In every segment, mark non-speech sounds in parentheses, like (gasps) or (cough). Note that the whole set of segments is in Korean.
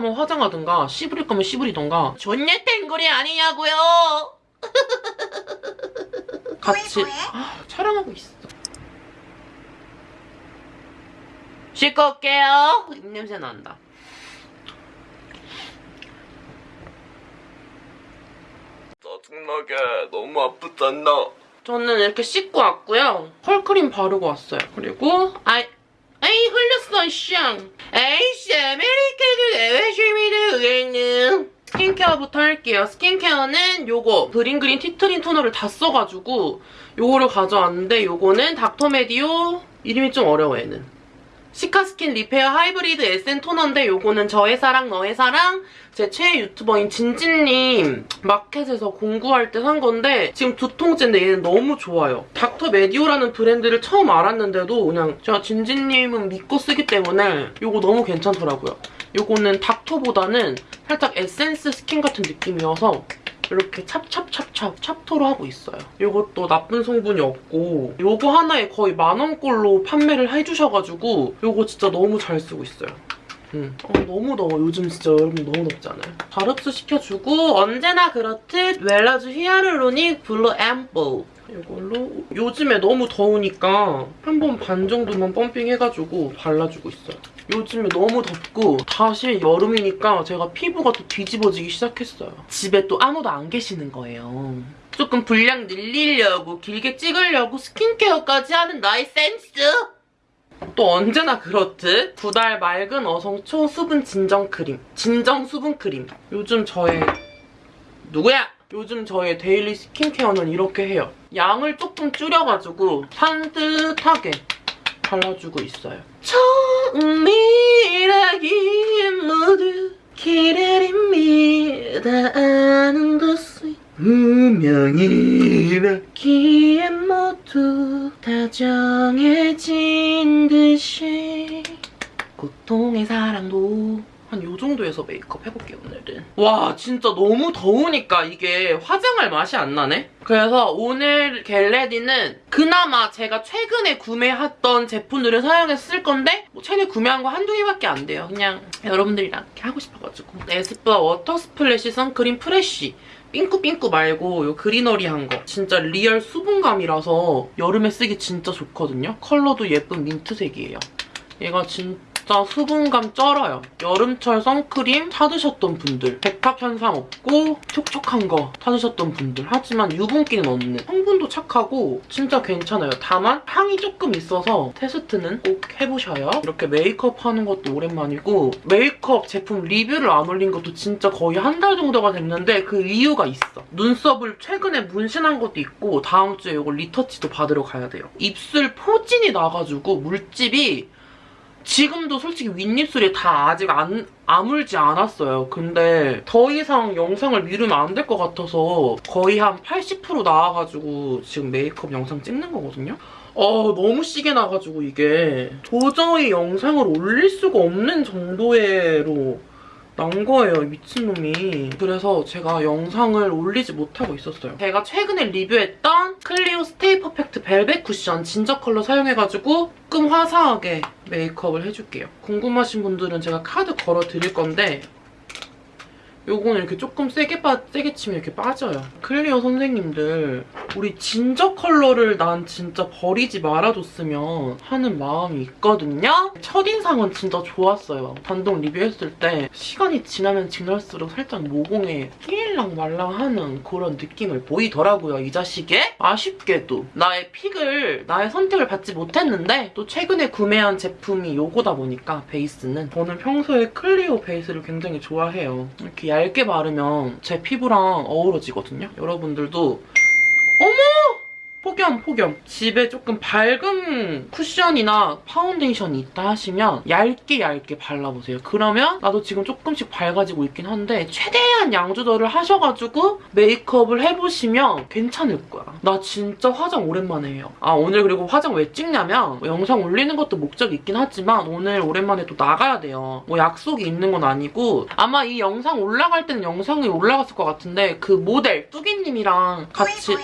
거면 화장하든가 씨부릴 거면 씨부리던가 존예 땡거리 아니냐고요 (laughs) 같이 아, 촬영하고 있어 씻고 올게요 입냄새 난다 짜증나게 너무 아프잖아. 저는 이렇게 씻고 왔고요. 펄크림 바르고 왔어요. 그리고 아이 아이 흘렸어 샹. 에이씨 아메리카노 내외심이 되겠는. 스킨케어부터 할게요. 스킨케어는 요거 브링그린 티트린 토너를 다 써가지고 요거를 가져왔는데 요거는 닥터메디오 이름이 좀 어려워 얘는. 시카스킨 리페어 하이브리드 에센 토너인데 요거는 저의 사랑 너의 사랑 제 최애 유튜버인 진진님 마켓에서 공구할 때 산 건데 지금 두 통째인데 얘는 너무 좋아요. 닥터 메디오라는 브랜드를 처음 알았는데도 그냥 제가 진진님은 믿고 쓰기 때문에 요거 너무 괜찮더라고요. 요거는 닥터보다는 살짝 에센스 스킨 같은 느낌이어서 이렇게 찹찹찹찹 찹토로 하고 있어요. 이것도 나쁜 성분이 없고 요거 하나에 거의 만원꼴로 판매를 해주셔가지고 요거 진짜 너무 잘 쓰고 있어요. 음. 어, 너무 더워. 요즘 진짜 여러분 너무 덥지 않아요? 잘 흡수시켜주고 언제나 그렇듯 웰러즈 히아루로닉 블루 앰플 이걸로 요즘에 너무 더우니까 한 번 반 정도만 펌핑해가지고 발라주고 있어요. 요즘에 너무 덥고 다시 여름이니까 제가 피부가 또 뒤집어지기 시작했어요. 집에 또 아무도 안 계시는 거예요. 조금 분량 늘리려고 길게 찍으려고 스킨케어까지 하는 나의 센스! 또 언제나 그렇듯 두달 맑은 어성 초 수분 진정 크림 진정 수분 크림 요즘 저의 누구야? 요즘 저의 daily 스킨케어는 이렇게 해요. 양을 조금 줄여가지고 산뜻하게 발라주고 있어요. 처음이라기에 모두 기다립니다. 아는 것이 운명이라기에 모두 다 정해진 듯이 고통의 사랑도 한 요 정도에서 메이크업 해볼게요 오늘은. 와 진짜 너무 더우니까 이게 화장할 맛이 안 나네? 그래서 오늘 겟레디는 그나마 제가 최근에 구매했던 제품들을 쓸 건데 뭐 최근에 구매한 거 한두 개밖에 안 돼요. 그냥 여러분들이랑 이렇게 하고 싶어가지고. 에스쁘아 워터 스플래시 선크림 프레쉬. 삥꾸삥꾸 말고 요 greenery한 거. 진짜 real 수분감이라서 여름에 쓰기 진짜 좋거든요? 컬러도 예쁜 민트색이에요. 얘가 진짜 수분감 쩔어요. 여름철 선크림 찾으셨던 분들 백탁 현상 없고 촉촉한 거 찾으셨던 분들 하지만 유분기는 없는 성분도 착하고 진짜 괜찮아요. 다만 향이 조금 있어서 테스트는 꼭 해보셔요. 이렇게 메이크업 하는 것도 오랜만이고 메이크업 제품 리뷰를 안 올린 것도 진짜 거의 한 달 정도가 됐는데 그 이유가 있어. 눈썹을 최근에 문신한 것도 있고 다음 주에 이거 리터치도 받으러 가야 돼요. 입술 포진이 나가지고 물집이 지금도 솔직히 윗입술이 다 아직 안 아물지 않았어요. 근데 더 이상 영상을 미루면 안 될 것 같아서 거의 한 80% 나와가지고 지금 메이크업 영상 찍는 거거든요. 어 너무 시게 나가지고 이게 도저히 영상을 올릴 수가 없는 정도로 난 거예요, 미친놈이. 그래서 제가 영상을 올리지 못하고 있었어요. 제가 최근에 리뷰했던 클리오 스테이 퍼펙트 벨벳 쿠션 진저 컬러 사용해가지고 조금 화사하게 메이크업을 해줄게요. 궁금하신 분들은 제가 카드 걸어 드릴 건데 요거는 이렇게 조금 세게, 빠, 세게 치면 이렇게 빠져요. 클리오 선생님들 우리 진저 컬러를 난 진짜 버리지 말아줬으면 하는 마음이 있거든요? 첫인상은 진짜 좋았어요. 단독 리뷰했을 때 시간이 지나면 지날수록 살짝 모공에 낄랑 말랑하는 그런 느낌을 보이더라고요, 이 자식이. 아쉽게도 나의 pick을, 나의 선택을 받지 못했는데 또 최근에 구매한 제품이 요거다 보니까 베이스는 저는 평소에 클리오 베이스를 굉장히 좋아해요. 이렇게 얇게 바르면 제 피부랑 어우러지거든요. 여러분들도 어머! 폭염 폭염 집에 조금 밝은 쿠션이나 파운데이션이 있다 하시면 얇게 얇게 발라보세요. 그러면 나도 지금 조금씩 밝아지고 있긴 한데 최대한 양 조절을 하셔가지고 메이크업을 해보시면 괜찮을 거야. 나 진짜 화장 오랜만에 해요. 아 오늘 그리고 화장 왜 찍냐면 뭐 영상 올리는 것도 목적이 있긴 하지만 오늘 오랜만에 또 나가야 돼요. 뭐 약속이 있는 건 아니고 아마 이 영상 올라갈 때는 영상이 올라갔을 것 같은데 그 모델 뚜기님이랑 같이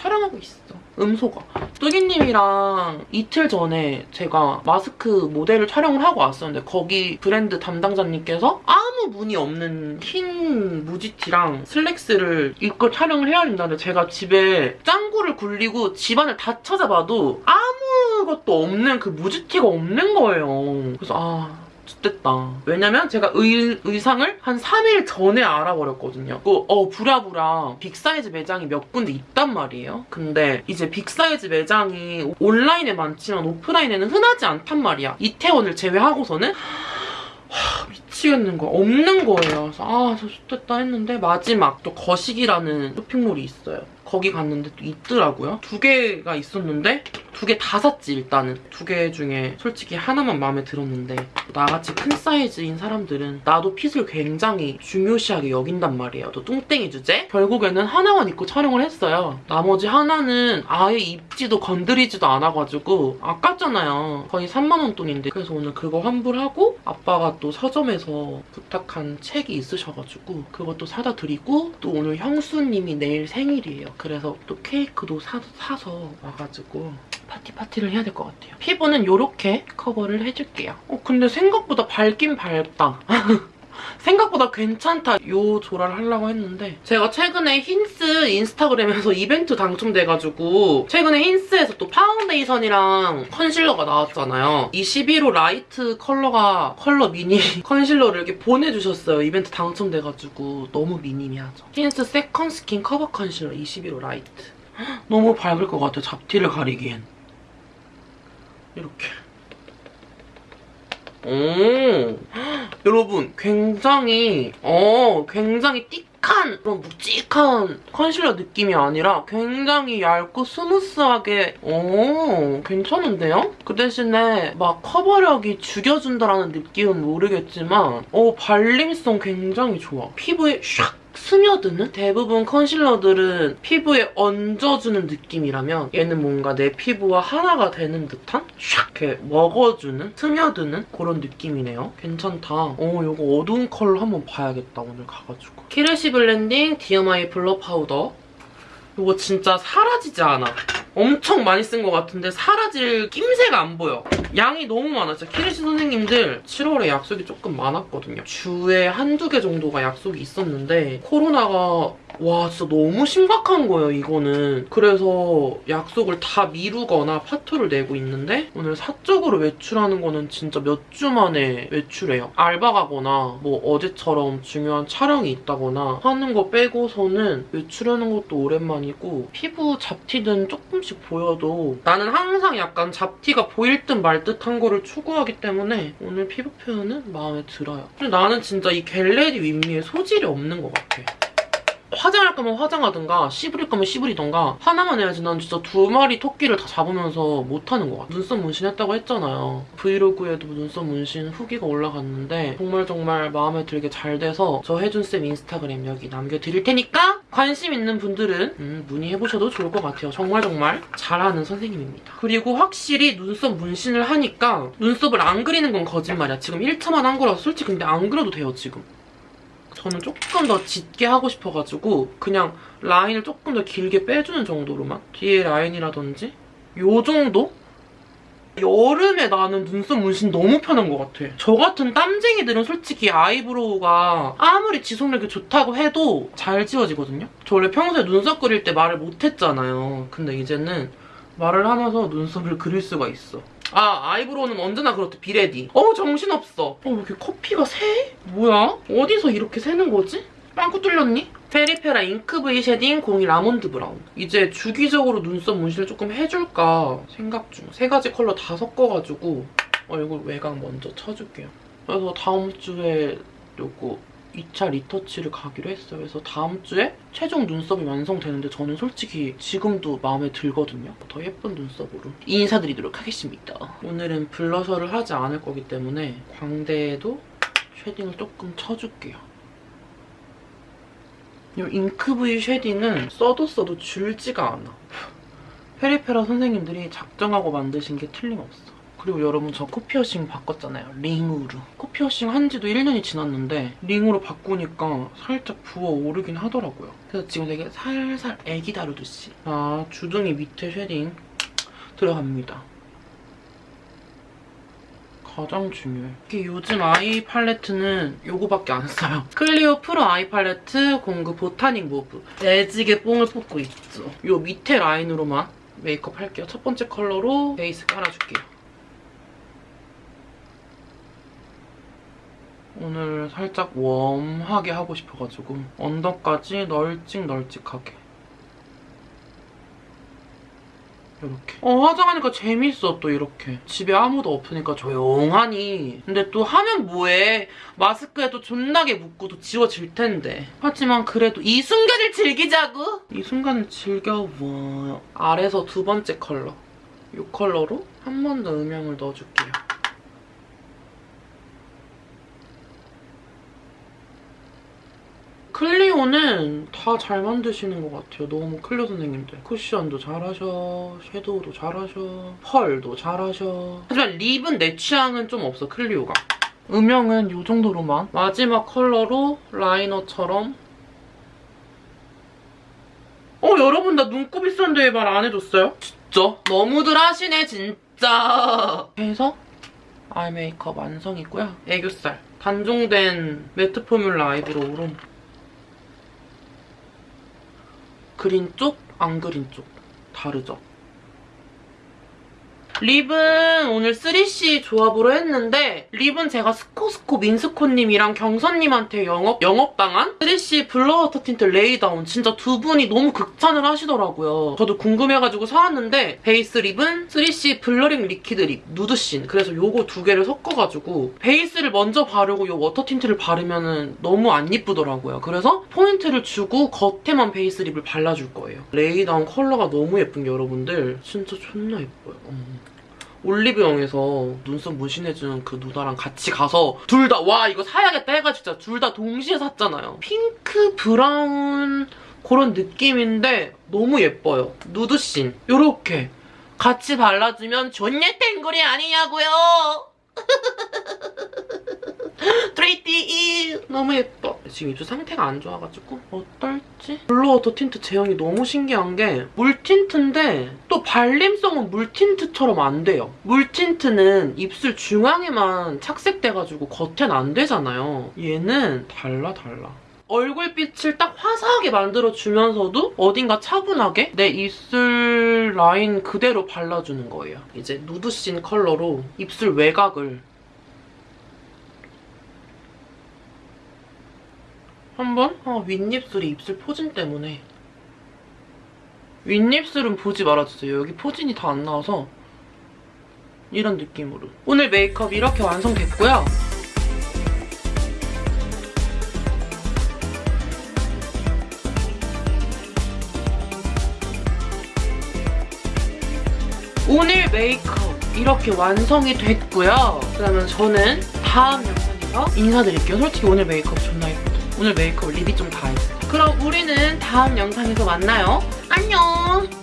촬영하고 있어. 음소거. 뚜기님이랑 이틀 전에 제가 마스크 모델을 촬영을 하고 왔었는데 거기 브랜드 담당자님께서 아무 무늬 없는 흰 무지티랑 슬랙스를 입고 촬영을 해야 된다는데 제가 집에 짱구를 굴리고 집안을 다 찾아봐도 아무것도 없는 그 무지티가 없는 거예요. 그래서 아... 됐다. 왜냐면 제가 의, 의상을 한 3일 전에 알아버렸거든요. 그, 어, 부랴부랴 빅사이즈 매장이 몇 군데 있단 말이에요. 근데 이제 빅사이즈 매장이 온라인에 많지만 오프라인에는 흔하지 않단 말이야. 이태원을 제외하고서는 하, 미치겠는 거야. 없는 거예요. 그래서 아, 저 좋겠다 했는데 마지막 또 거식이라는 쇼핑몰이 있어요. 거기 갔는데 또 있더라고요. 두 개가 있었는데 두 개 다 샀지 일단은. 두 개 중에 솔직히 하나만 마음에 들었는데 나같이 큰 사이즈인 사람들은 나도 핏을 굉장히 중요시하게 여긴단 말이에요. 또 뚱땡이 주제? 결국에는 하나만 입고 촬영을 했어요. 나머지 하나는 아예 입지도 건드리지도 않아가지고 아깝잖아요. 거의 3만원 돈인데 그래서 오늘 그거 환불하고 아빠가 또 서점에서 부탁한 책이 있으셔가지고 그것도 사다 드리고 또 오늘 형수님이 내일 생일이에요. 그래서 또 케이크도 사, 사서 와가지고 파티 파티를 해야 될 것 같아요. 피부는 이렇게 커버를 해줄게요. 어 근데 생각보다 밝긴 밝다. (laughs) 생각보다 괜찮다. 요 조라를 하려고 했는데 제가 최근에 힌스 인스타그램에서 (laughs) 이벤트 당첨돼가지고 최근에 힌스에서 또 파운데이션이랑 컨실러가 나왔잖아요. 21호 라이트 컬러가 컬러 미니 (laughs) 컨실러를 이렇게 보내주셨어요. 이벤트 당첨돼가지고 너무 미니미하죠. 힌스 세컨 스킨 커버 컨실러 21호 라이트. (gasps) 너무 밝을 것 같아. 잡티를 가리기엔. 이렇게. 오 여러분 굉장히 어 굉장히 thick한 그런 묵직한 컨실러 느낌이 아니라 굉장히 얇고 스무스하게 오 괜찮은데요? 그 대신에 막 커버력이 죽여준다라는 느낌은 모르겠지만 어 발림성 굉장히 좋아 피부에 샥 스며드는? 대부분 컨실러들은 피부에 얹어주는 느낌이라면 얘는 뭔가 내 피부와 하나가 되는 듯한? 샥 이렇게 먹어주는? 스며드는? 그런 느낌이네요. 괜찮다. 어, 이거 어두운 컬러 한번 봐야겠다, 오늘 가가지고. 키르시 블렌딩 디어마이 블러 파우더. 이거 진짜 사라지지 않아. 엄청 많이 쓴 것 같은데 사라질 낌새가 안 보여. 양이 너무 많아. 진짜 키르시 선생님들 7월에 약속이 조금 많았거든요. 주에 한두 개 정도가 약속이 있었는데 코로나가 와 진짜 너무 심각한 거예요 이거는. 그래서 약속을 다 미루거나 파토를 내고 있는데 오늘 사적으로 외출하는 거는 진짜 몇 주 만에 외출해요. 알바 가거나 뭐 어제처럼 중요한 촬영이 있다거나 하는 거 빼고서는 외출하는 것도 오랜만이고 피부 잡티든 조금씩 보여도 나는 항상 약간 잡티가 보일 듯 말 듯한 거를 추구하기 때문에 오늘 피부 표현은 마음에 들어요. 근데 나는 진짜 이 Get Ready With Me에 소질이 없는 것 같아. 화장할 거면 화장하든가 씹으릴 거면 씹으리던가 하나만 해야지 난 진짜 두 마리 토끼를 다 잡으면서 못하는 것 같아. 눈썹 문신했다고 했잖아요. 브이로그에도 눈썹 문신 후기가 올라갔는데 정말 정말 마음에 들게 잘 돼서 저 혜준쌤 인스타그램 여기 남겨드릴 테니까 관심 있는 분들은 음, 문의해보셔도 좋을 것 같아요. 정말 정말 잘하는 선생님입니다. 그리고 확실히 눈썹 문신을 하니까 눈썹을 안 그리는 건 거짓말이야. 지금 1차만 한 거라서 솔직히 근데 안 그려도 돼요, 지금. 저는 조금 더 짙게 하고 싶어가지고 그냥 라인을 조금 더 길게 빼주는 정도로만 뒤에 라인이라든지 요 정도? 여름에 나는 눈썹 문신 너무 편한 것 같아. 저 같은 땀쟁이들은 솔직히 아이브로우가 아무리 지속력이 좋다고 해도 잘 지워지거든요? 저 원래 평소에 눈썹 그릴 때 말을 못했잖아요. 근데 이제는 말을 하면서 눈썹을 그릴 수가 있어. 아 아이브로우는 언제나 그렇듯 비레디 어 정신없어 어 왜 이렇게 커피가 새? 뭐야? 어디서 이렇게 새는 거지? 빵꾸 뚫렸니? 페리페라 잉크 브이 쉐딩 01 아몬드 브라운 이제 주기적으로 눈썹 문신을 조금 해줄까 생각 중 세 가지 컬러 다 섞어가지고 얼굴 외곽 먼저 쳐줄게요 그래서 다음 주에 요거 2차 리터치를 가기로 했어요. 그래서 다음 주에 최종 눈썹이 완성되는데 저는 솔직히 지금도 마음에 들거든요. 더 예쁜 눈썹으로 인사드리도록 하겠습니다. 오늘은 블러셔를 하지 않을 거기 때문에 광대에도 쉐딩을 조금 쳐줄게요. 이 잉크브이 쉐딩은 써도 써도 줄지가 않아. 페리페라 선생님들이 작정하고 만드신 게 틀림없어. 그리고 여러분 저 코피어싱 바꿨잖아요. 링으로. 코피어싱 한 지도 1년이 지났는데 링으로 바꾸니까 살짝 부어오르긴 하더라고요. 그래서 지금 되게 살살 애기 다루듯이 아 주둥이 밑에 쉐딩 들어갑니다. 가장 중요해. 이게 요즘 아이 팔레트는 요거밖에 안 써요. (laughs) 클리오 프로 아이 팔레트 공구 보타닉 모브. 오지게 뽕을 뽑고 있죠. 요 밑에 라인으로만 메이크업 할게요. 첫 번째 컬러로 베이스 깔아줄게요. 오늘 살짝 warm하게 하고 싶어가지고 언더까지 널찍널찍하게. 이렇게. 어 화장하니까 재밌어 또 이렇게. 집에 아무도 없으니까 조용하니. 근데 또 하면 뭐해? 마스크에도 존나게 묻고도 지워질 텐데. 하지만 그래도 이 순간을 즐기자고? 이 순간을 즐겨워 아래서 두 번째 컬러. 이 컬러로 한 번 더 음영을 넣어줄게요 클리오는 다잘 만드시는 것 같아요. 너무 클리오 선생님들. 쿠션도 잘하셔, 섀도우도 잘하셔, 펄도 잘하셔. 하지만 립은 내 취향은 좀 없어, 클리오가. 음영은 이 정도로만. 마지막 컬러로 라이너처럼. 어, 여러분 나 눈곱 있었는데 왜 말 안 해줬어요? 진짜? 너무들 하시네, 진짜. 해서 아이 메이크업 완성이고요. 애교살. 단종된 매트 포뮬라 아이브로우로 그린 쪽, 안 그린 쪽 다르죠? 립은 오늘 3C 조합으로 했는데 립은 제가 스코스코 민스코님이랑 경선님한테 영업, 영업당한 3C 블러워터 틴트 레이다운 진짜 두 분이 너무 극찬을 하시더라고요. 저도 궁금해가지고 사왔는데 베이스 립은 3C 블러링 리퀴드 립 누드씬 그래서 요거 두 개를 섞어가지고 베이스를 먼저 바르고 요 워터 틴트를 바르면 너무 안 예쁘더라고요. 그래서 포인트를 주고 겉에만 베이스 립을 발라줄 거예요. 레이다운 컬러가 너무 예쁜 게 여러분들 진짜 존나 예뻐요. 어. 올리브영에서 눈썹 문신해준 그 누나랑 같이 가서 둘 다 와 이거 사야겠다 해가지고 진짜 둘 다 동시에 샀잖아요. 핑크 브라운 그런 느낌인데 너무 예뻐요. 누드씬 요렇게 같이 발라주면 존예 탱글이 아니냐고요. (laughs) 트레이티 너무 예뻐. 지금 입술 상태가 안 좋아가지고 어떨지? 블러워터 틴트 제형이 너무 신기한 게 물틴트인데 또 발림성은 물틴트처럼 안 돼요. 물틴트는 입술 중앙에만 착색돼가지고 겉엔 안 되잖아요. 얘는 달라 달라. 얼굴빛을 딱 화사하게 만들어주면서도 어딘가 차분하게 내 입술 라인 그대로 발라주는 거예요. 이제 누드씬 컬러로 입술 외곽을 한번? 아, 윗입술이 입술 포진 때문에 윗입술은 보지 말아주세요. 여기 포진이 다 안 나와서 이런 느낌으로 오늘 메이크업 이렇게 완성됐고요. 오늘 메이크업 이렇게 완성이 됐고요. 그러면 저는 다음 영상에서 인사드릴게요. 솔직히 오늘 메이크업 존나? 오늘 메이크업 립이 좀 다 했어. 그럼 우리는 다음 영상에서 만나요. 안녕!